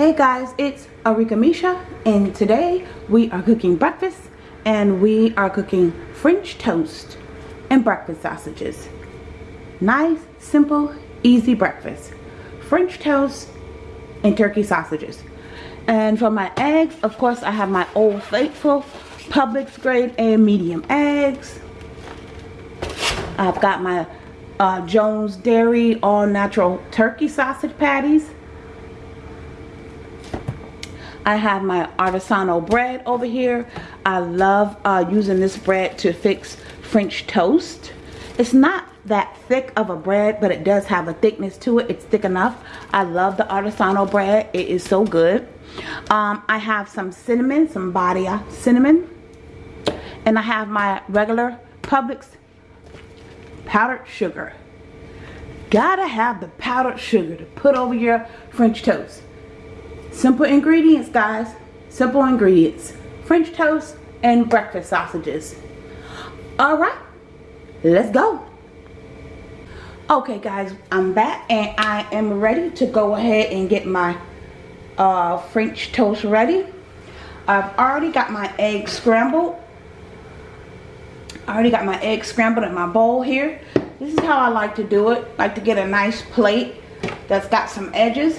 Hey guys, it's Arika Misha and today we are cooking breakfast and we are cooking French toast and breakfast sausages. Nice, simple, easy breakfast. French toast and turkey sausages. And for my eggs, of course I have my Old Faithful Publix grade and medium eggs. I've got my uh, Jones Dairy all natural turkey sausage patties I have my artisanal bread over here. I love uh, using this bread to fix French toast. It's not that thick of a bread, but it does have a thickness to it. It's thick enough. I love the artisanal bread. It is so good. Um, I have some cinnamon, some Badia cinnamon. And I have my regular Publix powdered sugar. Gotta have the powdered sugar to put over your French toast. Simple ingredients, guys. Simple ingredients. French toast and breakfast sausages. Alright, let's go. Okay, guys, I'm back and I am ready to go ahead and get my uh, French toast ready. I've already got my eggs scrambled. I already got my eggs scrambled in my bowl here. This is how I like to do it. like to get a nice plate that's got some edges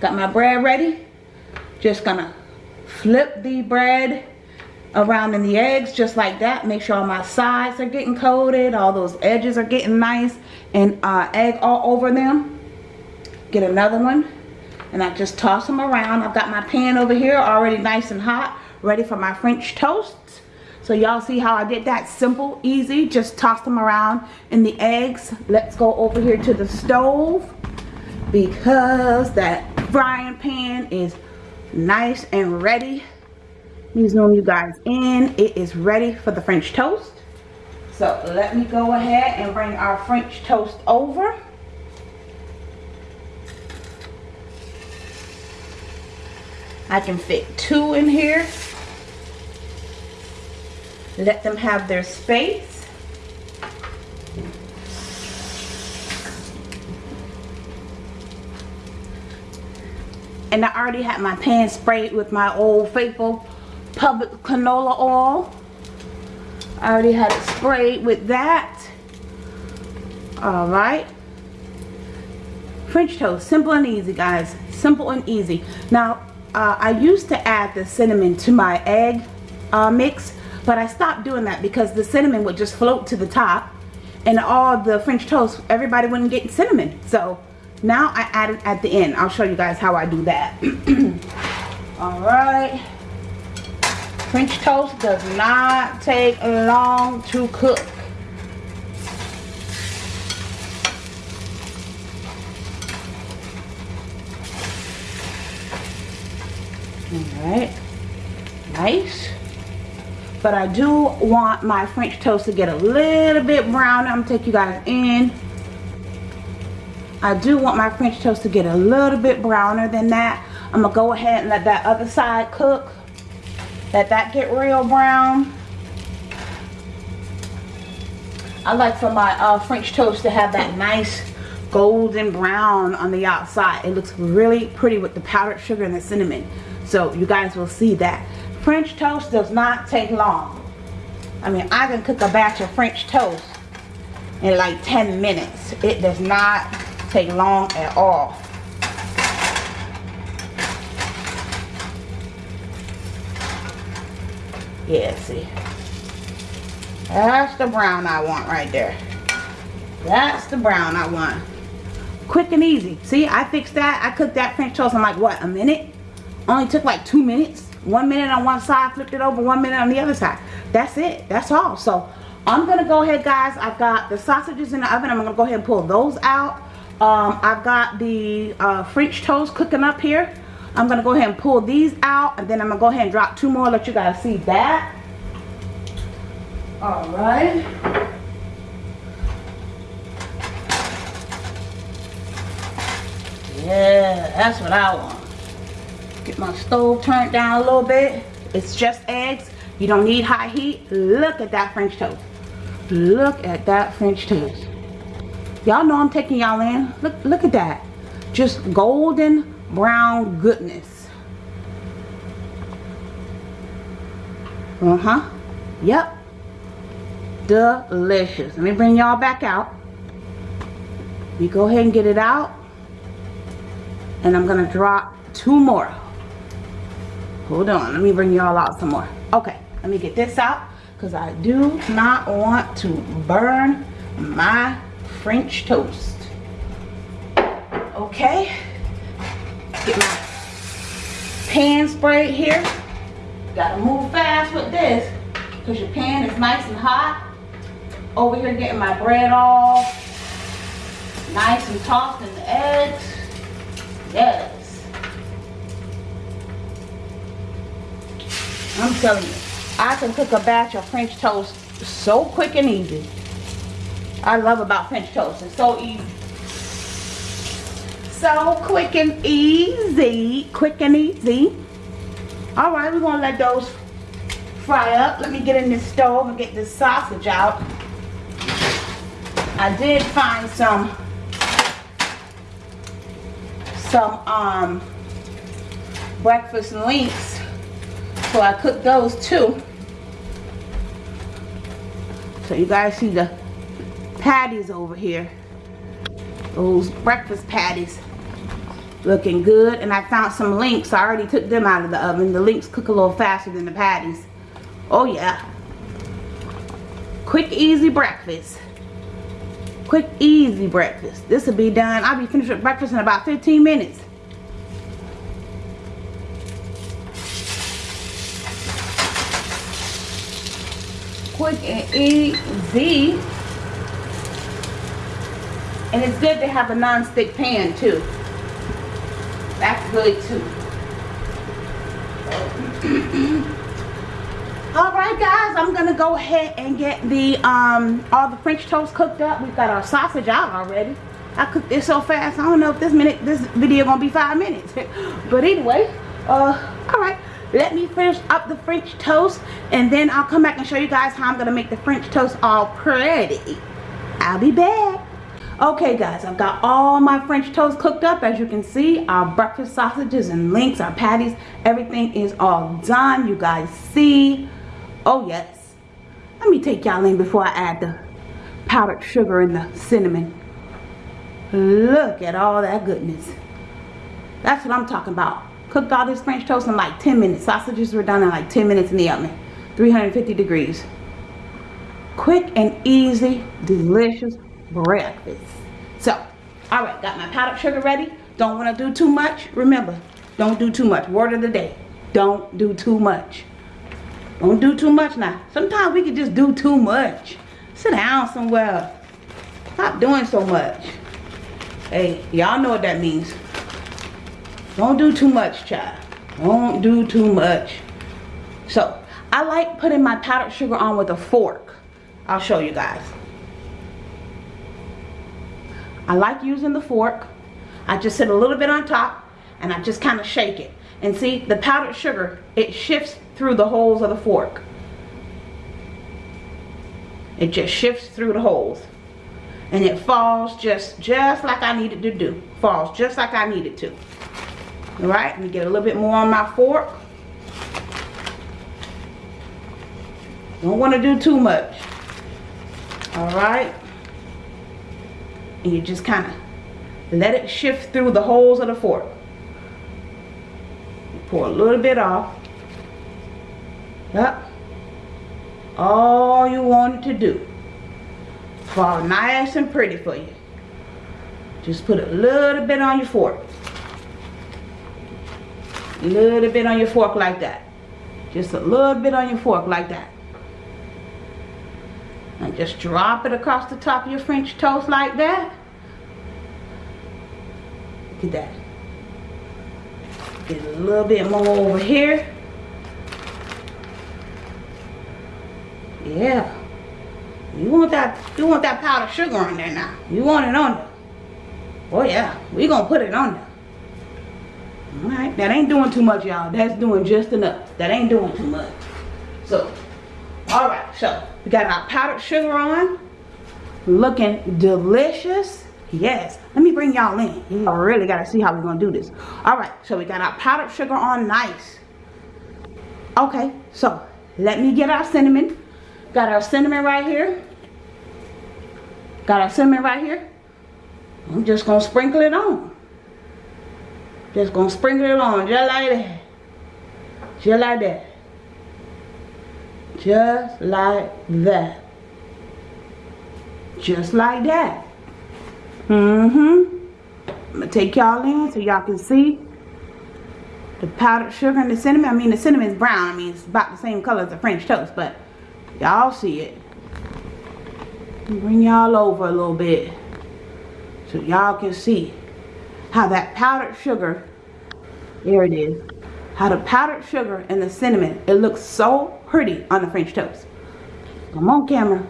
Got my bread ready. Just gonna flip the bread around in the eggs just like that. Make sure all my sides are getting coated. All those edges are getting nice and uh, egg all over them. Get another one. And I just toss them around. I've got my pan over here already nice and hot. Ready for my French toasts. So y'all see how I did that? Simple, easy. Just toss them around in the eggs. Let's go over here to the stove because that frying pan is nice and ready. Let me zoom you guys in. It is ready for the French toast. So let me go ahead and bring our French toast over. I can fit two in here. Let them have their space. And I already had my pan sprayed with my old faithful Publix canola oil. I already had it sprayed with that. All right French toast simple and easy guys. Simple and easy. Now uh, I used to add the cinnamon to my egg uh, mix but I stopped doing that because the cinnamon would just float to the top and all the French toast everybody wouldn't get cinnamon. So now I add it at the end. I'll show you guys how I do that. Alright. French toast does not take long to cook. Alright. Nice. But I do want my French toast to get a little bit brown. I'm to take you guys in. I do want my French toast to get a little bit browner than that. I'm going to go ahead and let that other side cook. Let that get real brown. I like for my uh, French toast to have that nice golden brown on the outside. It looks really pretty with the powdered sugar and the cinnamon. So you guys will see that. French toast does not take long. I mean, I can cook a batch of French toast in like 10 minutes. It does not take long at all. Yeah, see. That's the brown I want right there. That's the brown I want. Quick and easy. See, I fixed that. I cooked that French toast in like, what, a minute? Only took like two minutes. One minute on one side, flipped it over, one minute on the other side. That's it. That's all. So, I'm going to go ahead, guys. I've got the sausages in the oven. I'm going to go ahead and pull those out. Um, I've got the uh, French toast cooking up here. I'm going to go ahead and pull these out. And then I'm going to go ahead and drop two more. Let you guys see that. Alright. Yeah, that's what I want. Get my stove turned down a little bit. It's just eggs. You don't need high heat. Look at that French toast. Look at that French toast. Y'all know I'm taking y'all in. Look, look at that. Just golden brown goodness. Uh-huh. Yep. Delicious. Let me bring y'all back out. We go ahead and get it out. And I'm going to drop two more. Hold on. Let me bring y'all out some more. Okay. Let me get this out. Because I do not want to burn my French toast. Okay. Get my pan sprayed here. Gotta move fast with this because your pan is nice and hot. Over here getting my bread all nice and tossed in the eggs. Yes. I'm telling you, I can cook a batch of French toast so quick and easy. I love about French toast. It's so easy. So quick and easy. Quick and easy. Alright, we're going to let those fry up. Let me get in the stove and get this sausage out. I did find some some um breakfast links so I cooked those too so you guys see the patties over here. Those breakfast patties looking good. And I found some links. I already took them out of the oven. The links cook a little faster than the patties. Oh yeah. Quick easy breakfast. Quick easy breakfast. This will be done. I'll be finished with breakfast in about 15 minutes. Quick and easy and it's good to have a non-stick pan too that's good too. Alright guys, I'm gonna go ahead and get the um all the French toast cooked up. We've got our sausage out already. I cooked this so fast. I don't know if this minute this video gonna be five minutes. but anyway, uh alright. Let me finish up the French toast and then I'll come back and show you guys how I'm gonna make the French toast all pretty. I'll be back. Okay guys, I've got all my French toast cooked up. As you can see, our breakfast sausages and links, our patties, everything is all done. You guys see. Oh yes. Let me take y'all in before I add the powdered sugar and the cinnamon. Look at all that goodness. That's what I'm talking about. Cooked all this French toast in like 10 minutes. Sausages were done in like 10 minutes in the oven. 350 degrees. Quick and easy, delicious breakfast. So, all right, got my powdered sugar ready. Don't want to do too much. Remember, don't do too much. Word of the day. Don't do too much. Don't do too much now. Sometimes we can just do too much. Sit down somewhere. Stop doing so much. Hey, y'all know what that means. Don't do too much, child. Don't do too much. So, I like putting my powdered sugar on with a fork. I'll show you guys. I like using the fork. I just sit a little bit on top and I just kind of shake it. And see, the powdered sugar, it shifts through the holes of the fork. It just shifts through the holes. And it falls just, just like I needed to do. Falls just like I needed to. Alright, let me get a little bit more on my fork. Don't want to do too much. Alright and you just kind of let it shift through the holes of the fork. Pour a little bit off. Yep. All you wanted to do. Fall nice and pretty for you. Just put a little bit on your fork. A little bit on your fork like that. Just a little bit on your fork like that. Just drop it across the top of your French toast like that. Look at that. Get a little bit more over here. Yeah. You want that you want that powdered sugar on there now. You want it on there. Oh yeah. we gonna put it on there. Alright, that ain't doing too much, y'all. That's doing just enough. That ain't doing too much. So, alright, so we got our powdered sugar on. Looking delicious. Yes. Let me bring y'all in. You really got to see how we're going to do this. All right. So we got our powdered sugar on nice. Okay. So let me get our cinnamon. Got our cinnamon right here. Got our cinnamon right here. I'm just going to sprinkle it on. Just going to sprinkle it on just like that. Just like that. Just like that. Just like that. Mm-hmm. I'm going to take y'all in so y'all can see the powdered sugar and the cinnamon. I mean, the cinnamon is brown. I mean, it's about the same color as the French toast, but y'all see it. Bring y'all over a little bit so y'all can see how that powdered sugar, there it is, how the powdered sugar and the cinnamon, it looks so pretty on the French toast. Come on camera.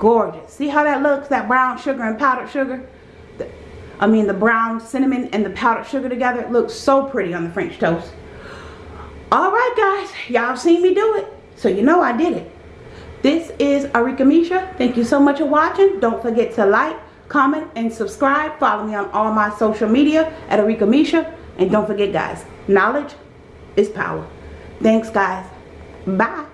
Gorgeous. See how that looks, that brown sugar and powdered sugar? The, I mean the brown cinnamon and the powdered sugar together. It looks so pretty on the French toast. Alright guys, y'all seen me do it. So you know I did it. This is Arika Misha. Thank you so much for watching. Don't forget to like, comment, and subscribe. Follow me on all my social media at Arika Misha. And don't forget guys, knowledge is power. Thanks guys. Bye.